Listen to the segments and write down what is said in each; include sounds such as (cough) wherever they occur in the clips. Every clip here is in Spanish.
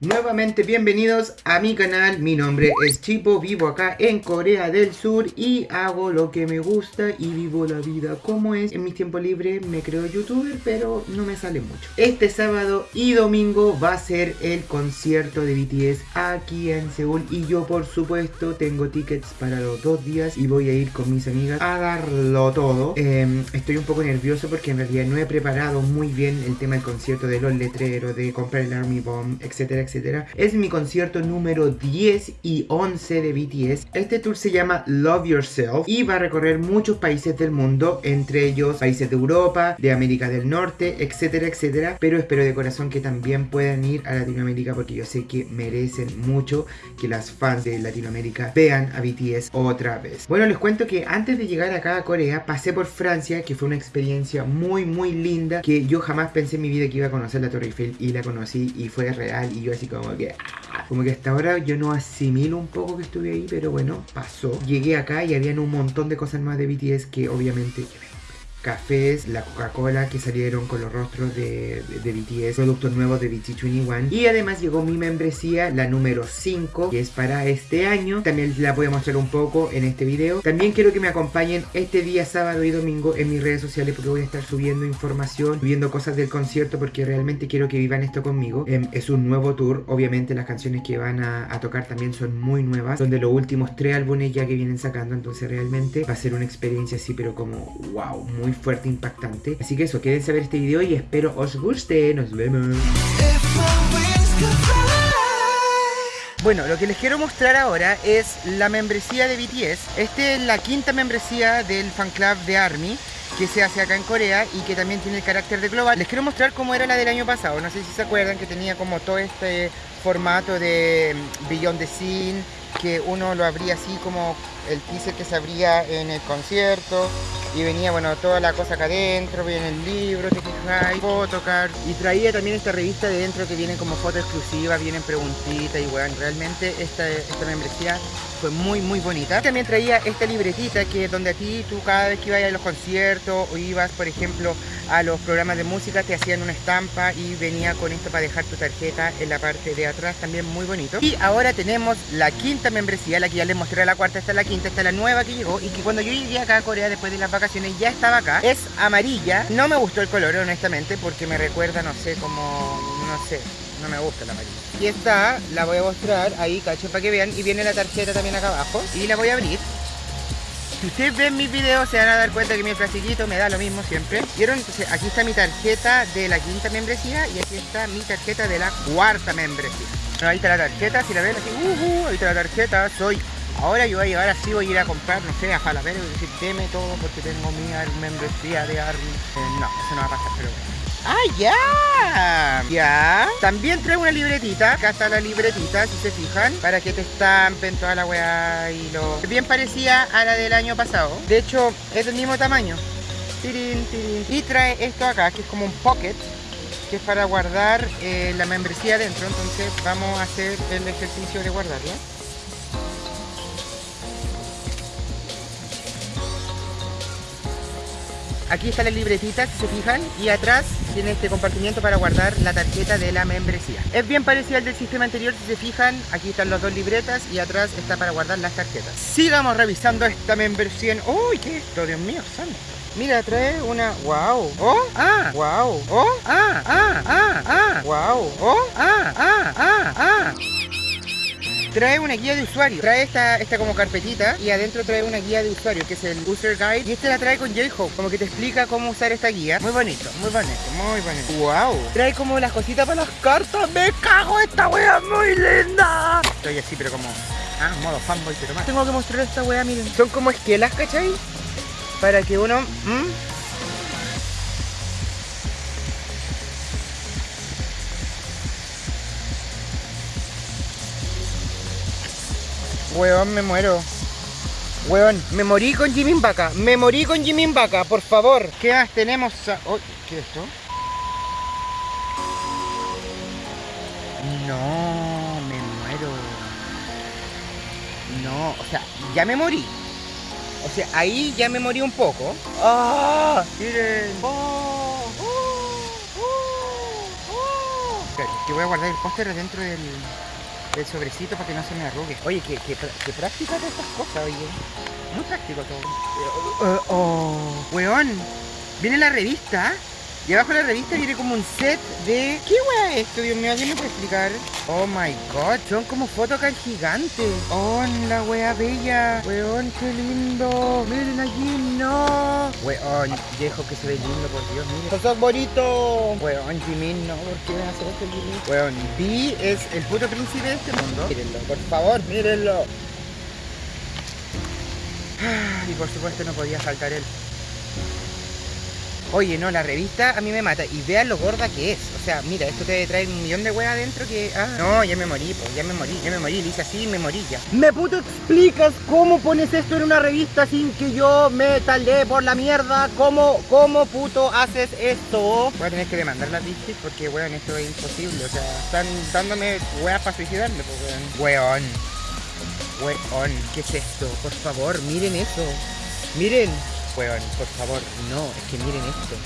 Nuevamente bienvenidos a mi canal, mi nombre es Chipo, vivo acá en Corea del Sur y hago lo que me gusta y vivo la vida como es. En mi tiempo libre me creo youtuber pero no me sale mucho. Este sábado y domingo va a ser el concierto de BTS aquí en Seúl y yo por supuesto tengo tickets para los dos días y voy a ir con mis amigas a darlo todo. Em, estoy un poco nervioso porque en realidad no he preparado muy bien el tema del concierto de los letreros, de comprar el Army Bomb, etcétera etcétera. Es mi concierto número 10 y 11 de BTS. Este tour se llama Love Yourself y va a recorrer muchos países del mundo, entre ellos países de Europa, de América del Norte, etcétera, etcétera. Pero espero de corazón que también puedan ir a Latinoamérica porque yo sé que merecen mucho que las fans de Latinoamérica vean a BTS otra vez. Bueno, les cuento que antes de llegar acá a Corea pasé por Francia, que fue una experiencia muy muy linda, que yo jamás pensé en mi vida que iba a conocer la Torre Eiffel y la conocí y fue real y yo así como que... Como que hasta ahora yo no asimilo un poco que estuve ahí, pero bueno, pasó. Llegué acá y habían un montón de cosas más de BTS que obviamente cafés, la Coca-Cola que salieron con los rostros de, de, BTS, productos nuevos de BT21 y además llegó mi membresía, la número 5 que es para este año, también la voy a mostrar un poco en este video. También quiero que me acompañen este día sábado y domingo en mis redes sociales porque voy a estar subiendo información, subiendo cosas del concierto porque realmente quiero que vivan esto conmigo. Em, es un nuevo tour, obviamente las canciones que van a, a tocar también son muy nuevas, son de los últimos tres álbumes ya que vienen sacando, entonces realmente va a ser una experiencia así pero como wow, muy fuerte, impactante. Así que eso, quédense a ver este video y espero os guste. Nos vemos. Bueno, lo que les quiero mostrar ahora es la membresía de BTS. Esta es la quinta membresía del fan club de ARMY que se hace acá en Corea y que también tiene el carácter de global. Les quiero mostrar cómo era la del año pasado. No sé si se acuerdan que tenía como todo este formato de mm, Beyond the Scene, que uno lo abría así como el teaser que se abría en el concierto y venía, bueno, toda la cosa acá adentro, viene el libro, te fijáis, photocard y traía también esta revista de dentro que vienen como fotos exclusivas, vienen preguntitas y bueno, realmente esta, esta membresía fue muy muy bonita. También traía esta libretita que donde a ti tú cada vez que ibas a los conciertos o ibas por ejemplo a los programas de música te hacían una estampa y venía con esto para dejar tu tarjeta en la parte de atrás, también muy bonito. Y ahora tenemos la quinta membresía, la que ya les mostré la cuarta, esta es la quinta, esta es la nueva que llegó y que cuando yo llegué acá a Corea después de las vacaciones ya estaba acá. Es amarilla, no me gustó el color honestamente porque me recuerda, no sé, como, no sé, no me gusta la amarilla. Y esta la voy a mostrar ahí, cacho, para que vean. Y viene la tarjeta también acá abajo. Y la voy a abrir. Si ustedes ven mis videos se van a dar cuenta que mi plastiquito me da lo mismo siempre. ¿Vieron? Entonces aquí está mi tarjeta de la quinta membresía y aquí está mi tarjeta de la cuarta membresía. ahí está la tarjeta, si la ven así, uh, uh, ahí está la tarjeta, soy... Ahora yo voy a llevar así, voy a ir a comprar, no sé, a Falabella y decir, deme todo porque tengo mi membresía de Army. Eh, no, eso no va a pasar, pero bueno. ¡Ah, ya! Ya. También traigo una libretita. Acá está la libretita, si se fijan. Para que te estampen toda la weá y lo... Bien parecida a la del año pasado. De hecho, es del mismo tamaño. Tirin, tirin. Y trae esto acá, que es como un pocket. Que es para guardar eh, la membresía dentro. Entonces vamos a hacer el ejercicio de guardarla. Aquí está la libretita, si se fijan, y atrás tiene este compartimiento para guardar la tarjeta de la membresía. Es bien parecido al del sistema anterior, si se fijan, aquí están las dos libretas y atrás está para guardar las tarjetas. Sigamos revisando esta membresía. ¡Uy, qué esto! Dios mío, santo. Mira, trae una... ¡Wow! ¡Oh! ¡Ah! ¡Wow! ¡Oh! ¡Ah! ¡Ah! ¡Ah! ¡Ah! ¡Wow! ¡Oh! ¡Ah! ¡Ah! ¡Ah! ¡Ah! Trae una guía de usuario. Trae esta, esta como carpetita y adentro trae una guía de usuario que es el User Guide. Y este la trae con J-Hope, como que te explica cómo usar esta guía. Muy bonito, muy bonito, muy bonito. ¡Wow! Trae como las cositas para las cartas. ¡Me cago! ¡Esta wea muy linda! Estoy así, pero como... Ah, modo fanboy, pero más. Tengo que mostrar esta wea, miren. Son como esquelas, ¿cachai? Para que uno... Weón, me muero. Weón, me morí con Jimin Vaca. Me morí con Jimin Vaca, por favor. ¿Qué más tenemos? Oh, ¿Qué es esto? No, me muero. No, o sea, ya me morí. O sea, ahí ya me morí un poco. ¡Ah! Miren. Oh, oh, oh, que voy a guardar el póster dentro del, del sobrecito para que no se me arrugue. Oye, qué, qué, qué práctica de estas cosas, oye. Muy práctico todo. Uh, oh, weón. Viene la revista. Y abajo de la revista viene como un set de... ¿Qué weá es esto, Dios mío? ¿Alguien me puede explicar? Oh my god, son como photocard gigantes. Oh, la wea bella. Weón, qué lindo. Miren aquí, no. Weón, viejo que se ve lindo, por Dios, miren. ¡Sos bonito! Weón, Jimin, no, ¿por qué me hace esto, Jimin? Weón, B es el puto príncipe de este mundo. Mírenlo, por favor, mírenlo. Y por supuesto no podía faltar él. Oye, no, la revista a mí me mata. Y vean lo gorda que es. O sea, mira, esto te trae un millón de weas adentro que... Ah, no, ya me morí, pues, ya me morí, ya me morí. Le hice así me morí ya. ¿Me puto explicas cómo pones esto en una revista sin que yo me taldee por la mierda? ¿Cómo, cómo puto haces esto? Voy a tener que demandar las bichis porque, weón, esto es imposible. O sea, están dándome weas para suicidarme, pues, weón. Weón. Weón, ¿qué es esto? Por favor, miren eso. Miren weón, por favor, no, es que miren esto.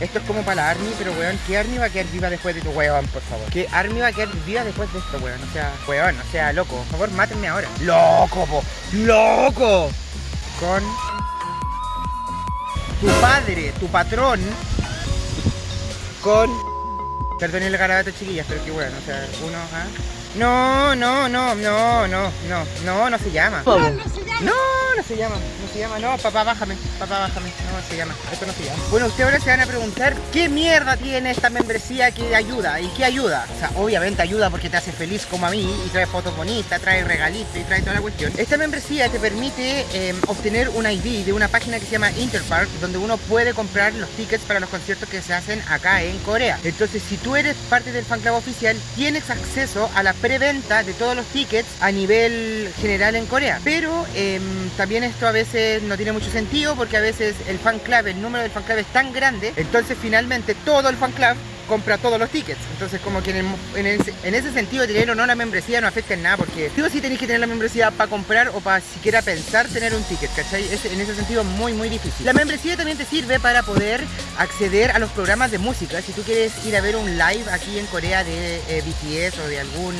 Esto es como para la Army, pero weón, ¿qué Army va a quedar viva después de tu weón, por favor? ¿Qué Army va a quedar viva después de esto, weón? O sea, weón, o sea, loco, por favor, mátenme ahora. ¡Loco, po! ¡Loco! Con tu padre, tu patrón, con... Perdón el garabato, chiquillas, pero qué weón, o sea, uno, ¿ah? No, no, no, no, no, no, no, no se llama. No, no se llama. No se llama, no se llama, no, papá, bájame, papá, bájame, no se llama, esto no se llama. Bueno, ustedes ahora se van a preguntar qué mierda tiene esta membresía que ayuda y qué ayuda. O sea, obviamente ayuda porque te hace feliz como a mí y trae fotos bonitas, trae regalitos y trae toda la cuestión. Esta membresía te permite em, obtener un ID de una página que se llama Interpark, donde uno puede comprar los tickets para los conciertos que se hacen acá en Corea. Entonces, si tú eres parte del fan club oficial, tienes acceso a la preventa de todos los tickets a nivel general en Corea. Pero eh, también esto a veces no tiene mucho sentido porque a veces el fan club, el número del fan club es tan grande, entonces finalmente todo el fan club compra todos los tickets. Entonces como que en, ese, sentido tener o no la membresía no afecta en nada porque tú sí tenéis que tener la membresía para comprar o para siquiera pensar tener un ticket, ¿cachai? en ese sentido muy muy difícil. La membresía también te sirve para poder acceder a los programas de música. Si tú quieres ir a ver un live aquí en Corea de eh, BTS o de algún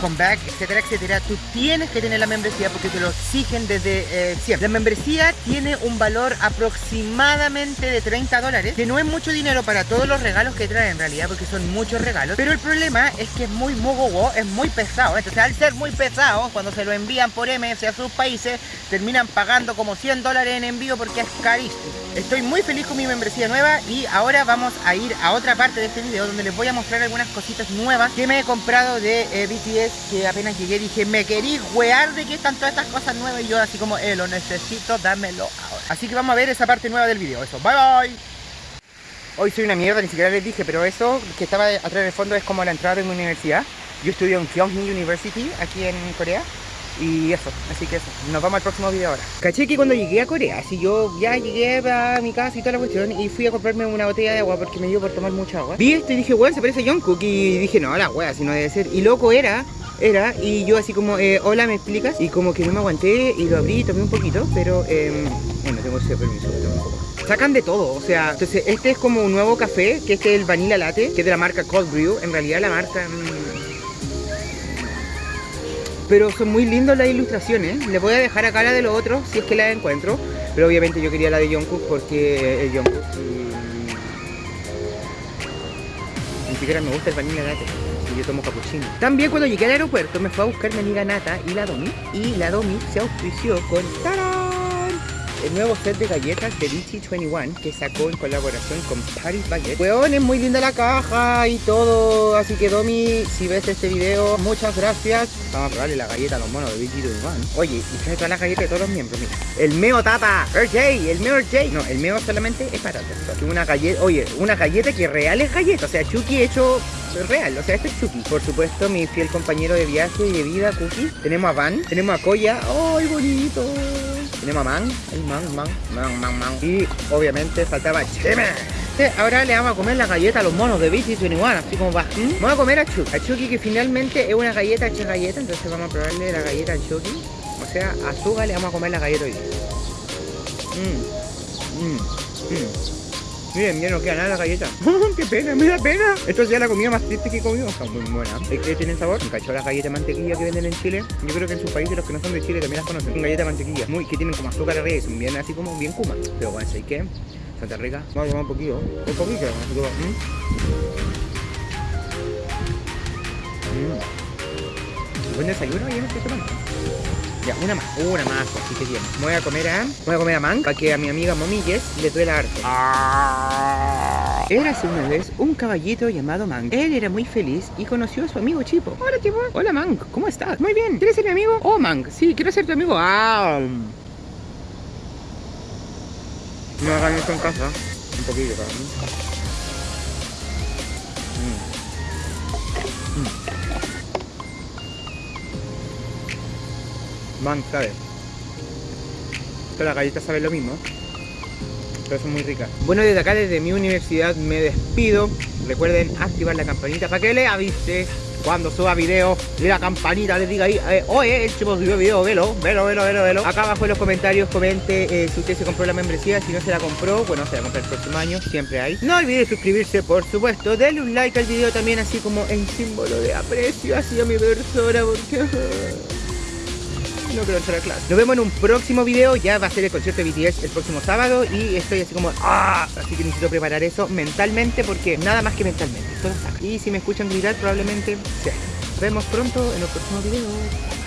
comeback, etcétera, etcétera, tú tienes que tener la membresía porque te lo exigen desde eh, siempre. La membresía tiene un valor aproximadamente de 30 dólares, que no es mucho dinero para todos los regalos que trae en realidad, porque son muchos regalos, pero el problema es que es muy mogogo, es muy pesado. Entonces al ser muy pesado, cuando se lo envían por MS a sus países, terminan pagando como 100 dólares en envío porque es carísimo. Estoy muy feliz con mi membresía nueva y ahora vamos a ir a otra parte de este video donde les voy a mostrar algunas cositas nuevas que me he comprado de eh, BTS que apenas llegué dije, me querí wear de que están todas estas cosas nuevas y yo así como, eh, lo necesito, dámelo ahora. Así que vamos a ver esa parte nueva del video. Eso, bye bye. Hoy soy una mierda, ni siquiera les dije, pero eso que estaba atrás del fondo es como la entrada de mi universidad. Yo estudio en Kyonghee University, aquí en Corea. Y eso, así que eso, nos vamos al próximo video ahora. Caché que cuando llegué a Corea, si yo ya llegué a mi casa y toda la cuestión Y fui a comprarme una botella de agua porque me dio por tomar mucha agua. Vi esto y dije, weón, se parece a Jungkook Y dije, no, la wea, si no debe ser Y loco era era y yo así como, eh, hola, ¿me explicas? Y como que no me aguanté y lo abrí y tomé un poquito, pero eh, bueno, tengo ese permiso, un poco. Sacan de todo, o sea, entonces este es como un nuevo café, que este es el Vanilla Latte, que es de la marca Cold Brew, en realidad la marca... Mm, pero son muy lindos las ilustraciones, les voy a dejar acá la de los otros, si es que la encuentro, pero obviamente yo quería la de Jungkook porque el Jungkook... Mm, ni siquiera me gusta el Vanilla Latte yo tomo capuchino. También cuando llegué al aeropuerto me fue a buscar mi amiga Nata y la Domi. Y la Domi se auspició con el nuevo set de galletas de BT21 que sacó en colaboración con Paris Baguette. Weón, es muy linda la caja y todo. Así que Domi, si ves este video, muchas gracias. Vamos a probarle la galleta a los monos de BT21. Oye, y trae todas las galletas de todos los miembros, mira. El meo tapa, RJ, el meo RJ. No, el meo solamente es para todos. Una galleta, oye, una galleta que real es galleta. O sea, Chucky hecho real, o sea, este es Chucky. Por supuesto, mi fiel compañero de viaje y de vida, Cookie. Tenemos a Van, tenemos a Koya. ¡Ay, bonito! Tenemos a Man, el Man, Man, Man, Man, Man. Y obviamente faltaba Cheme. Ahora le vamos a comer la galleta a los monos de BT 21, así como va. ¿Mm? Vamos a comer a Chucky. A Chucky que finalmente es una galleta hecha galleta, entonces vamos a probarle la galleta al Chucky. O sea, a Suga le vamos a comer la galleta hoy. Mmm, mmm, mmm. Miren, ya no queda nada la galleta. (laughs) ¡Qué pena! ¡Me da pena! Esto es ya la comida más triste que he comido. Está muy buena. ¿Es que tienen sabor? Me cachó las galletas de mantequilla que venden en Chile. Yo creo que en sus países los que no son de Chile también las conocen. Son galletas de mantequilla. Muy, que tienen como azúcar arriba y son bien así como bien kuma. Pero bueno, ¿sabes qué? Santa rica. Vamos a tomar un poquito. Un poquito. ¿mm? Mm. Buen desayuno y me estoy tomando. Ya, una más, una más, así que bien. Voy a comer a. Voy a comer a Man para que a mi amiga Momilles le duela harto. Ah. Érase una vez un caballito llamado Mank. Él era muy feliz y conoció a su amigo Chipo. Hola Chipo. Hola Mank, ¿cómo estás? Muy bien. ¿Quieres ser mi amigo? Oh Mank, sí, quiero ser tu amigo. Ah. No hagan esto en casa. Un poquito para mí. Mm. Mm. Man, ¿sabes? Todas las galletas saben lo mismo. Pero son muy ricas. Bueno, desde acá, desde mi universidad, me despido. Recuerden activar la campanita para que le avise cuando suba video y la campanita les diga ahí, eh, oye, el chico subió video, velo, velo, velo, velo, velo. Acá abajo en los comentarios comente eh, si usted se compró la membresía, si no se la compró, bueno, se la compra el próximo año, siempre hay. No olvide suscribirse, por supuesto, denle un like al video también, así como en símbolo de aprecio hacia mi persona, porque... (laughs) no quiero entrar a clase. Nos vemos en un próximo video. Ya va a ser el concierto de BTS el próximo sábado. Y estoy así como, ¡ah! Así que necesito preparar eso mentalmente porque nada más que mentalmente. Está acá. Y si me escuchan gritar, probablemente sea. Nos vemos pronto en el próximo video.